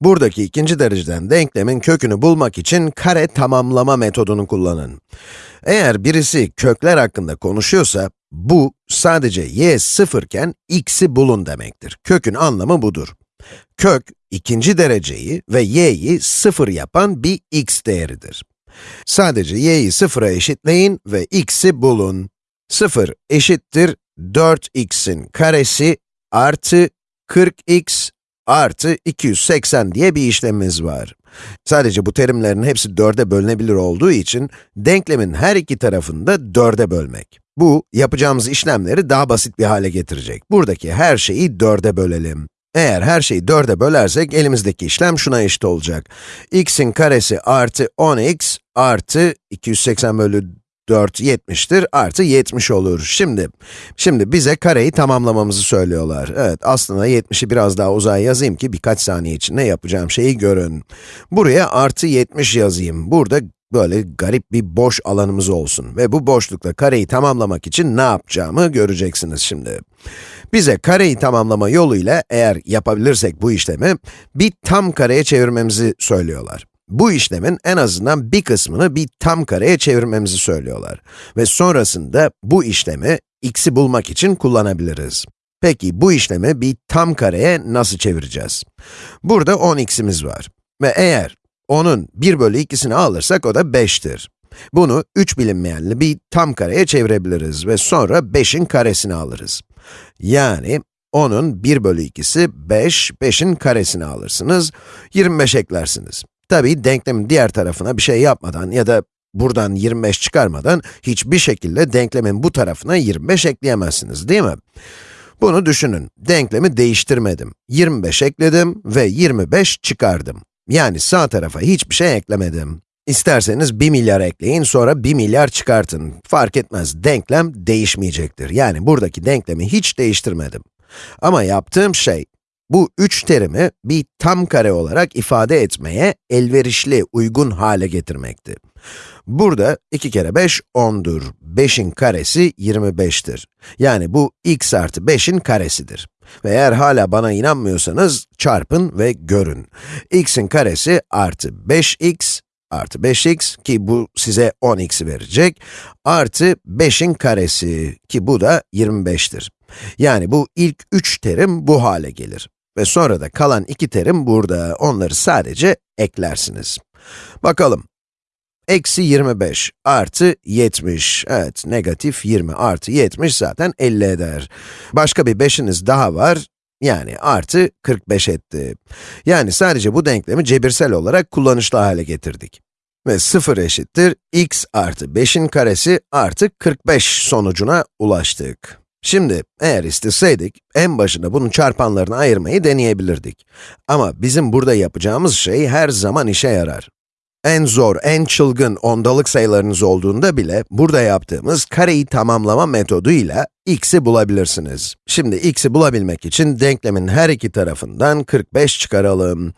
Buradaki ikinci dereceden denklemin kökünü bulmak için kare tamamlama metodunu kullanın. Eğer birisi kökler hakkında konuşuyorsa, bu sadece y sıfırken x'i bulun demektir. Kökün anlamı budur. Kök, ikinci dereceyi ve y'yi sıfır yapan bir x değeridir. Sadece y'yi sıfıra eşitleyin ve x'i bulun. 0 eşittir 4x'in karesi artı 40x artı 280 diye bir işlemimiz var. Sadece bu terimlerin hepsi 4'e bölünebilir olduğu için, denklemin her iki tarafını da 4'e bölmek. Bu, yapacağımız işlemleri daha basit bir hale getirecek. Buradaki her şeyi 4'e bölelim. Eğer her şeyi 4'e bölersek, elimizdeki işlem şuna eşit olacak. x'in karesi artı 10x artı 280 bölü 4 70'tir, artı 70 olur. Şimdi, şimdi bize kareyi tamamlamamızı söylüyorlar. Evet, aslında 70'i biraz daha uzaya yazayım ki birkaç saniye içinde yapacağım şeyi görün. Buraya artı 70 yazayım. Burada böyle garip bir boş alanımız olsun. Ve bu boşlukla kareyi tamamlamak için ne yapacağımı göreceksiniz şimdi. Bize kareyi tamamlama yoluyla eğer yapabilirsek bu işlemi, bir tam kareye çevirmemizi söylüyorlar. Bu işlemin en azından bir kısmını bir tam kareye çevirmemizi söylüyorlar. Ve sonrasında bu işlemi x'i bulmak için kullanabiliriz. Peki bu işlemi bir tam kareye nasıl çevireceğiz? Burada 10x'imiz var. Ve eğer onun 1 bölü 2'sini alırsak o da 5'tir. Bunu 3 bilinmeyenli bir tam kareye çevirebiliriz ve sonra 5'in karesini alırız. Yani onun 1 bölü 2'si 5, 5'in karesini alırsınız, 25 eklersiniz. Tabi denklemin diğer tarafına bir şey yapmadan ya da buradan 25 çıkarmadan hiçbir şekilde denklemin bu tarafına 25 ekleyemezsiniz, değil mi? Bunu düşünün, denklemi değiştirmedim. 25 ekledim ve 25 çıkardım. Yani sağ tarafa hiçbir şey eklemedim. İsterseniz 1 milyar ekleyin, sonra 1 milyar çıkartın. Fark etmez, denklem değişmeyecektir. Yani buradaki denklemi hiç değiştirmedim. Ama yaptığım şey, bu üç terimi bir tam kare olarak ifade etmeye elverişli, uygun hale getirmekti. Burada 2 kere 5, 10'dur. 5'in karesi 25'tir. Yani bu x artı 5'in karesidir. Ve eğer hala bana inanmıyorsanız, çarpın ve görün. x'in karesi artı 5x artı 5x ki bu size 10x'i verecek, artı 5'in karesi ki bu da 25'tir. Yani bu ilk üç terim bu hale gelir. Ve sonra da kalan iki terim burada, onları sadece eklersiniz. Bakalım. Eksi 25 artı 70, evet negatif 20 artı 70 zaten 50 eder. Başka bir 5'iniz daha var, yani artı 45 etti. Yani sadece bu denklemi cebirsel olarak kullanışlı hale getirdik. Ve 0 eşittir x artı 5'in karesi artı 45 sonucuna ulaştık. Şimdi, eğer isteseydik, en başında bunun çarpanlarını ayırmayı deneyebilirdik. Ama bizim burada yapacağımız şey her zaman işe yarar. En zor, en çılgın ondalık sayılarınız olduğunda bile, burada yaptığımız kareyi tamamlama metoduyla x'i bulabilirsiniz. Şimdi x'i bulabilmek için denklemin her iki tarafından 45 çıkaralım.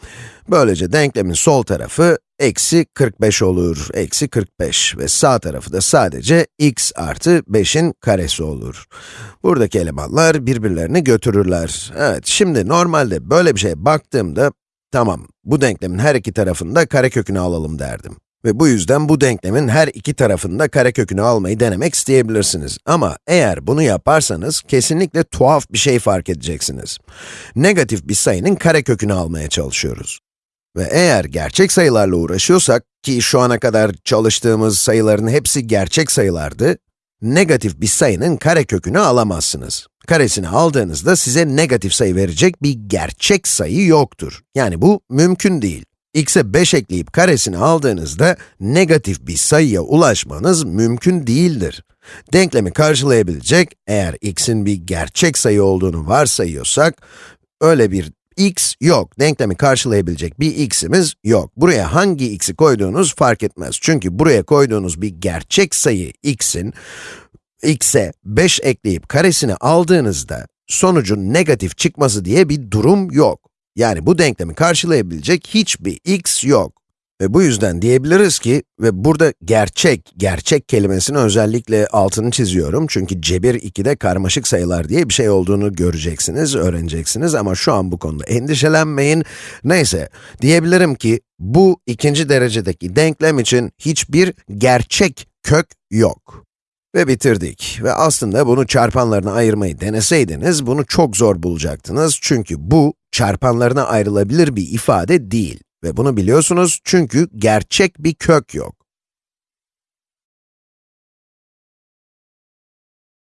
Böylece denklemin sol tarafı eksi 45 olur, eksi 45 ve sağ tarafı da sadece x artı 5'in karesi olur. Buradaki elemanlar birbirlerini götürürler. Evet, şimdi normalde böyle bir şeye baktığımda, tamam, bu denklemin her iki tarafında karekökünü alalım derdim. Ve bu yüzden bu denklemin her iki tarafında karekökünü almayı denemek isteyebilirsiniz. Ama eğer bunu yaparsanız, kesinlikle tuhaf bir şey fark edeceksiniz. Negatif bir sayının karekökünü almaya çalışıyoruz. Ve eğer gerçek sayılarla uğraşıyorsak, ki şu ana kadar çalıştığımız sayıların hepsi gerçek sayılardı, negatif bir sayının karekökünü alamazsınız. Karesini aldığınızda size negatif sayı verecek bir gerçek sayı yoktur. Yani bu mümkün değil. x'e 5 ekleyip karesini aldığınızda negatif bir sayıya ulaşmanız mümkün değildir. Denklemi karşılayabilecek, eğer x'in bir gerçek sayı olduğunu varsayıyorsak, öyle bir x yok. Denklemi karşılayabilecek bir x'imiz yok. Buraya hangi x'i koyduğunuz fark etmez. Çünkü buraya koyduğunuz bir gerçek sayı x'in, x'e 5 ekleyip karesini aldığınızda, sonucun negatif çıkması diye bir durum yok. Yani bu denklemi karşılayabilecek hiçbir x yok. Ve bu yüzden diyebiliriz ki, ve burada gerçek, gerçek kelimesini özellikle altını çiziyorum. Çünkü cebir 2'de karmaşık sayılar diye bir şey olduğunu göreceksiniz, öğreneceksiniz ama şu an bu konuda endişelenmeyin. Neyse, diyebilirim ki, bu ikinci derecedeki denklem için hiçbir gerçek kök yok. Ve bitirdik. Ve aslında bunu çarpanlarına ayırmayı deneseydiniz, bunu çok zor bulacaktınız. Çünkü bu, çarpanlarına ayrılabilir bir ifade değil. Ve bunu biliyorsunuz çünkü gerçek bir kök yok.